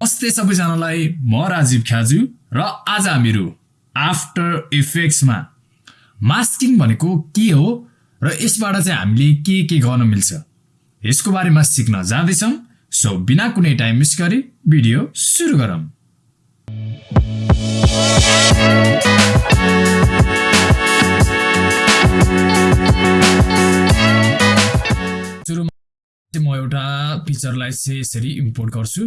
नमस्ते सबैजनालाई म राजीव ख्याजु र आज हामीहरू आफ्टर इफेक्ट्समा मास्किङ भनेको के हो र यसबाट चाहिँ हामीले के के गर्न मिल्छ? यसको बारेमा सिक्न जाँदैछौँ। सो बिना कुनै टाइम मिस गरी भिडियो सुरु गरौँ। सुरुमा म एउटा पिक्चरलाई चाहिँ यसरी इम्पोर्ट गर्छु।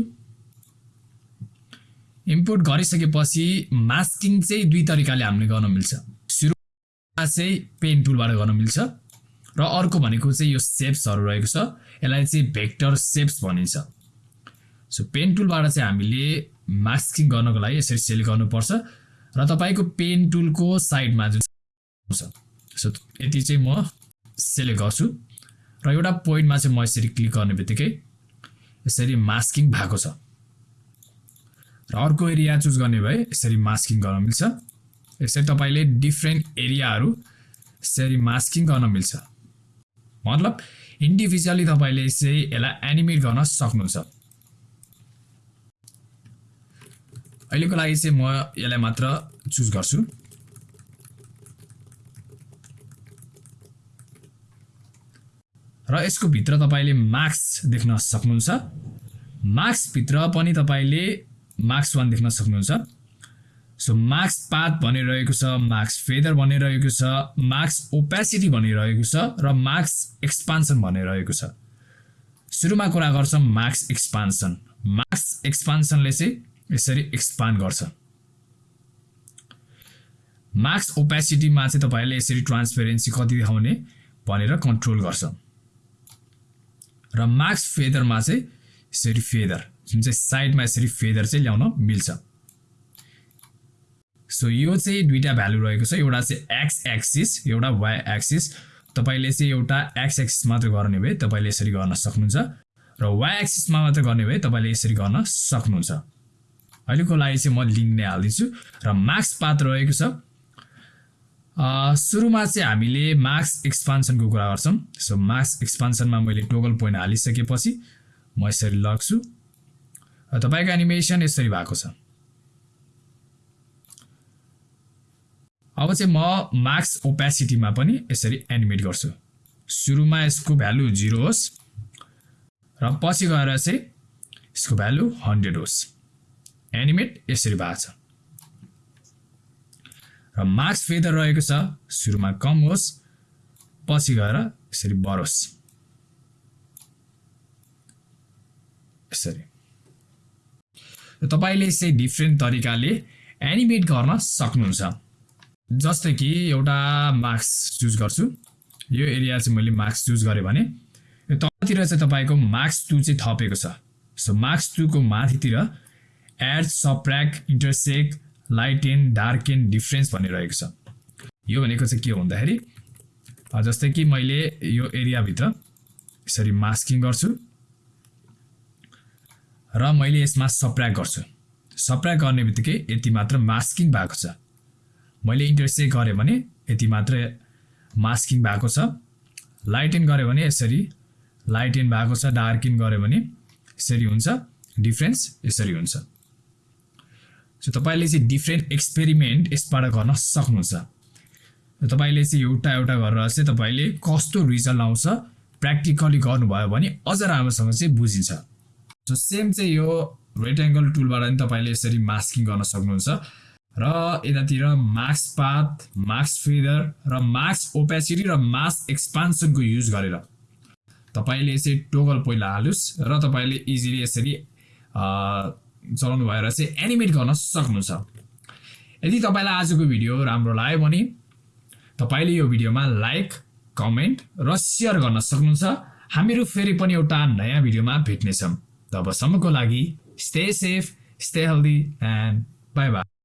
इम्पोर्ट गरिसकेपछि मास्किङ चाहिँ दुई तरिकाले हामीले गर्न मिल्छ। सुरुमा चाहिँ पेन टुलबाट गर्न मिल्छ र अर्को भनेको चाहिँ यो सेप्सहरू रहेको छ। यसलाई चाहिँ भेक्टर सेप्स भनिन्छ। सो पेन टुलबाट चाहिँ हामीले मास्किङ गर्नको लागि यसरी सेलेक्ट गर्नुपर्छ र तपाईँको पेन टुलको साइडमा जुन छ सो यति चाहिँ म सेलेक्ट गर्छु र एउटा पोइन्टमा चाहिँ म यसरी क्लिक गर्ने बित्तिकै यसरी मास्किङ भएको छ। र अर्को एरिया चुज गर्ने भए यसरी मास्किङ गर्न मिल्छ। यसरी तपाईँले डिफ्रेन्ट एरियाहरू यसरी मास्किङ गर्न मिल्छ। मतलब इन्डिभिजुअली तपाईँले चाहिँ यसलाई एनिमेट गर्न सक्नुहुन्छ। अहिलेको लागि चाहिँ म यसलाई मात्र चुज गर्छु। र यसको भित्र तपाईँले मार्क्स देख्न सक्नुहुन्छ। मार्क्सभित्र पनि तपाईँले मार्क्स वान देख्न सक्नुहुन्छ। सो मार्क्स पाथ भनिरहेको छ मार्क्स फेदर भनिरहेको छ मार्क्स ओपेसिटी भनिरहेको छ र मार्क्स एक्सपान्सन भनिरहेको छ। सुरुमा कुरा गर्छौँ मार्क्स एक्सपान्सन। मार्क्स एक्सपान्सनले चाहिँ यसरी एक्सपान्ड गर्छ। मार्क्स ओपेसिटीमा चाहिँ तपाईँले यसरी ट्रान्सपेरेन्सी कति देखाउने भनेर कन्ट्रोल गर्छ। र मार्क्स फेदरमा चाहिँ यसरी फेदर। जुन चाहिँ साइडमा यसरी फेदर चाहिँ ल्याउन मिल्छ। सो यो चाहिँ दुईवटा भ्यालु रहेको छ। एउटा चाहिँ एक्स एक्सिस एउटा वाइ एक्सिस। तपाईँले चाहिँ एउटा एक्स एक्सिस मात्र गर्ने भए तपाईँले यसरी गर्न सक्नुहुन्छ र वाइ एक्सिसमा मात्र गर्ने भए तपाईँले यसरी गर्न सक्नुहुन्छ। अहिलेको लागि चाहिँ म लिङ्क नै हालिदिन्छु र मार्क्स पात रहेको छ। सुरुमा चाहिँ हामीले मार्क्स एक्सपान्सनको कुरा गर्छौँ। सो मार्क्स एक्सपान्सनमा मैले टोगल पोइन्ट हालिसकेपछि म यसरी लग्छु। तपाईँको एनिमेसन यसरी भएको छ। अब चाहिँ म मार्क्स ओपेसिटीमा पनि यसरी एनिमेट गर्छु। सुरुमा यसको भ्यालु जिरो होस् र पछि गएर चाहिँ यसको भ्यालु हन्ड्रेड होस्। एनिमेट यसरी भएको छ। र मार्क्स फेदर रहेको छ सुरुमा कम होस् पछि गएर यसरी बढोस्। यसरी। तपाईँले चाहिँ डिफ्रेन्ट तरिकाले एनिमेट गर्न सक्नुहुन्छ। जस्तै कि एउटा मार्क्स चुज गर्छु। यो एरिया चाहिँ मैले मार्क्स चुज गरेँ भने तलतिर चाहिँ तपाईँको मार्क्स टू चाहिँ थपेको छ। सो मार्क्स टूको माथितिर add subtract intersect light and dark and difference भनिरहेको छ। यो भनेको चाहिँ के हो भन्दाखेरि जस्तै कि मैले यो एरियाभित्र यसरी मास्किङ गर्छु। र मैले यसमा सप्र्याक गर्छु। सप्र्याक गर्ने बित्तिकै यति मात्र मास्किङ भएको छ। मैले इन्टरसेक गरेँ भने यति मात्र मास्किङ भएको छ। लाइटेन गरेँ भने यसरी लाइटेन भएको छ डार्किन गऱ्यो भने यसरी हुन्छ। डिफ्रेन्स यसरी हुन्छ। सो तपाईँले चाहिँ डिफ्रेन्ट एक्सपेरिमेन्ट यसबाट गर्न सक्नुहुन्छ। तपाईँले चाहिँ एउटा एउटा गरेर चाहिँ तपाईँले कस्तो रिजल्ट आउँछ प्र्याक्टिकली गर्नुभयो भने अझ राम्रोसँग चाहिँ बुझिन्छ। सो सेम चाहिँ यो रेक्टेङ्गल टुलबाट पनि तपाईँले यसरी मास्किङ गर्न सक्नुहुन्छ। र यतातिर मार्क्स पाथ मार्क्स फिदर र मार्क्स ओपेसिटी र मार्क्स एक्सपान्सनको युज गरेर तपाईँले चाहिँ टोगल पहिला हालोस् र तपाईँले इजिली यसरी चलाउनु भएर चाहिँ एनिमेट गर्न सक्नुहुन्छ। यदि तपाईँलाई आजको भिडियो राम्रो लाग्यो भने तपाईँले यो भिडियोमा लाइक कमेन्ट र सेयर गर्न सक्नुहुन्छ। हामीहरू फेरि पनि एउटा नयाँ भिडियोमा भेट्नेछौँ। तबसम्मको लागि stay safe stay healthy and bye bye